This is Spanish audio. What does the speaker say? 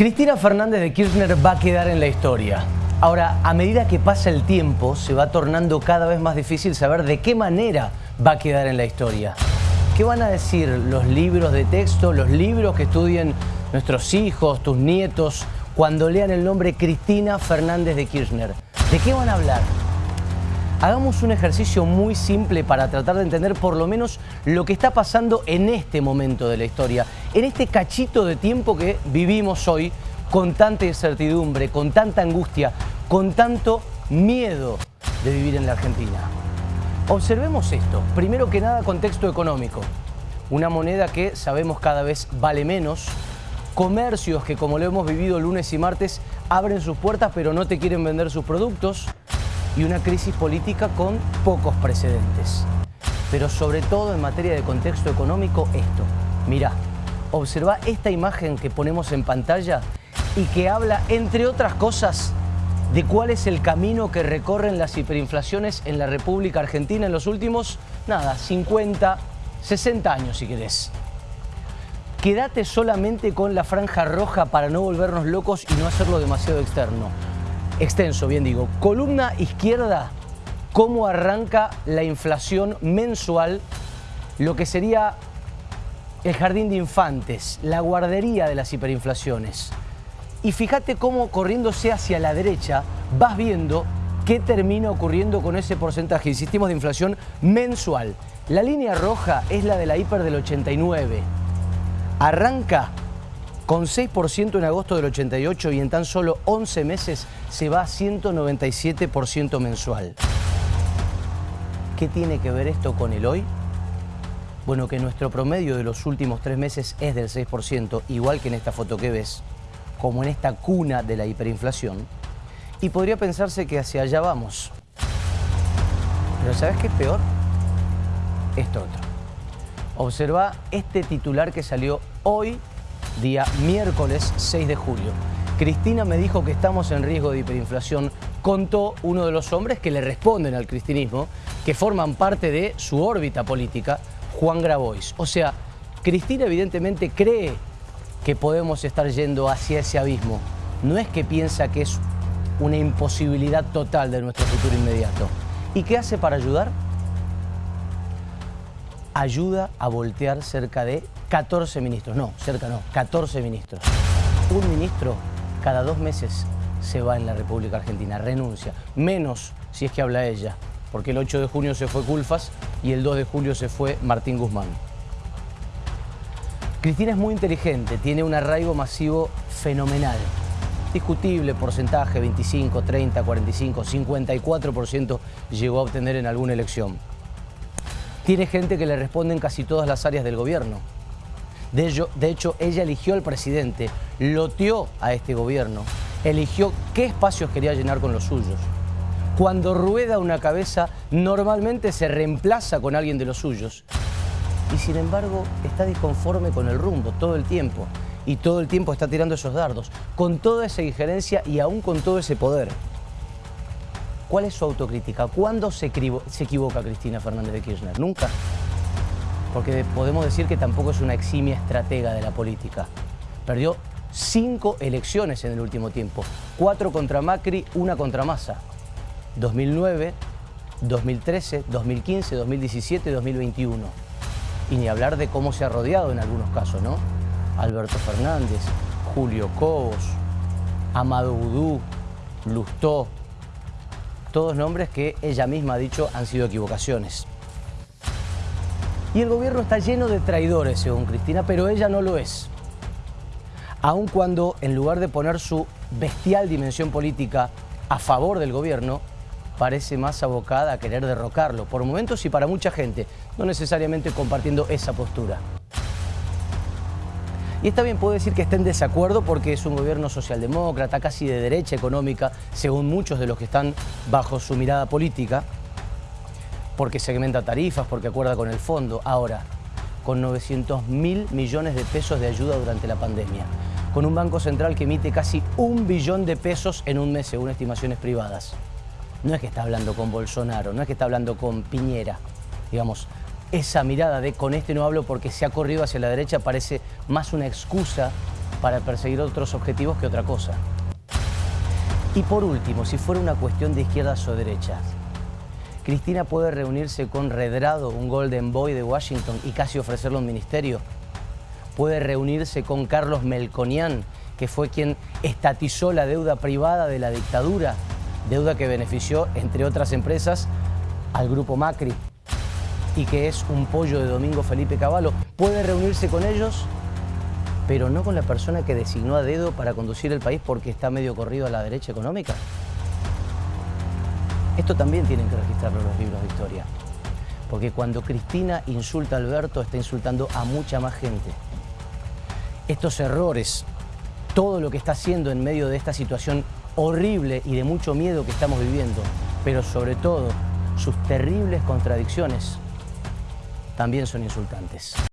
Cristina Fernández de Kirchner va a quedar en la historia. Ahora, a medida que pasa el tiempo, se va tornando cada vez más difícil saber de qué manera va a quedar en la historia. ¿Qué van a decir los libros de texto, los libros que estudien nuestros hijos, tus nietos, cuando lean el nombre Cristina Fernández de Kirchner? ¿De qué van a hablar? Hagamos un ejercicio muy simple para tratar de entender por lo menos lo que está pasando en este momento de la historia, en este cachito de tiempo que vivimos hoy con tanta incertidumbre, con tanta angustia, con tanto miedo de vivir en la Argentina. Observemos esto. Primero que nada, contexto económico. Una moneda que sabemos cada vez vale menos, comercios que como lo hemos vivido lunes y martes abren sus puertas pero no te quieren vender sus productos, y una crisis política con pocos precedentes. Pero sobre todo en materia de contexto económico, esto. Mira, observa esta imagen que ponemos en pantalla y que habla, entre otras cosas, de cuál es el camino que recorren las hiperinflaciones en la República Argentina en los últimos, nada, 50, 60 años si querés. Quédate solamente con la franja roja para no volvernos locos y no hacerlo demasiado externo extenso, bien digo. Columna izquierda, cómo arranca la inflación mensual, lo que sería el jardín de infantes, la guardería de las hiperinflaciones. Y fíjate cómo corriéndose hacia la derecha vas viendo qué termina ocurriendo con ese porcentaje, insistimos, de inflación mensual. La línea roja es la de la hiper del 89. Arranca con 6% en agosto del 88 y en tan solo 11 meses se va a 197% mensual. ¿Qué tiene que ver esto con el hoy? Bueno, que nuestro promedio de los últimos tres meses es del 6%, igual que en esta foto que ves, como en esta cuna de la hiperinflación, y podría pensarse que hacia allá vamos. Pero ¿sabes qué es peor? Esto otro. Observa este titular que salió hoy día miércoles 6 de julio. Cristina me dijo que estamos en riesgo de hiperinflación, contó uno de los hombres que le responden al cristinismo, que forman parte de su órbita política, Juan Grabois. O sea, Cristina evidentemente cree que podemos estar yendo hacia ese abismo. No es que piensa que es una imposibilidad total de nuestro futuro inmediato. ¿Y qué hace para ayudar? Ayuda a voltear cerca de 14 ministros. No, cerca no, 14 ministros. Un ministro cada dos meses se va en la República Argentina, renuncia. Menos si es que habla ella, porque el 8 de junio se fue Culfas y el 2 de julio se fue Martín Guzmán. Cristina es muy inteligente, tiene un arraigo masivo fenomenal. Discutible porcentaje, 25, 30, 45, 54% llegó a obtener en alguna elección tiene gente que le responde en casi todas las áreas del gobierno. De, hecho, ella eligió al presidente, loteó a este gobierno, eligió qué espacios quería llenar con los suyos. Cuando rueda una cabeza, normalmente se reemplaza con alguien de los suyos. Y sin embargo, está disconforme con el rumbo todo el tiempo. Y todo el tiempo está tirando esos dardos, con toda esa injerencia y aún con todo ese poder. ¿Cuál es su autocrítica? ¿Cuándo se, equivoca Cristina Fernández de Kirchner? Nunca. Porque podemos decir que tampoco es una eximia estratega de la política. Perdió cinco elecciones en el último tiempo. Cuatro contra Macri, una contra Massa. 2009, 2013, 2015, 2017, 2021. Y ni hablar de cómo se ha rodeado en algunos casos, ¿no? Alberto Fernández, Julio Cobos, Amado Vudú, Lustó, todos nombres que ella misma ha dicho han sido equivocaciones. Y el gobierno está lleno de traidores, según Cristina, pero ella no lo es. Aun cuando, en lugar de poner su bestial dimensión política a favor del gobierno, parece más abocada a querer derrocarlo, por momentos y para mucha gente, no necesariamente compartiendo esa postura. Y está bien, puedo decir que está en desacuerdo porque es un gobierno socialdemócrata, casi de derecha económica, según muchos de los que están bajo su mirada política, porque segmenta tarifas, porque acuerda con el fondo. Ahora, con 900 mil millones de pesos de ayuda durante la pandemia, con un Banco Central que emite casi un billón de pesos en un mes, según estimaciones privadas. No es que está hablando con Bolsonaro, no es que está hablando con Piñera, digamos, esa mirada de con este no hablo porque se ha corrido hacia la derecha parece más una excusa para perseguir otros objetivos que otra cosa. Y por último, si fuera una cuestión de izquierdas o derechas, Cristina puede reunirse con Redrado, un Golden Boy de Washington, y casi ofrecerle un ministerio. Puede reunirse con Carlos Melconian, que fue quien estatizó la deuda privada de la dictadura, deuda que benefició, entre otras empresas, al grupo Macri y que es un pollo de Domingo Felipe Cavallo. Puede reunirse con ellos, pero no con la persona que designó a dedo para conducir el país porque está medio corrido a la derecha económica. Esto también tienen que registrarlo los libros de historia. Porque cuando Cristina insulta a Alberto, está insultando a mucha más gente. Estos errores, todo lo que está haciendo en medio de esta situación horrible y de mucho miedo que estamos viviendo, pero sobre todo sus terribles contradicciones, también son insultantes.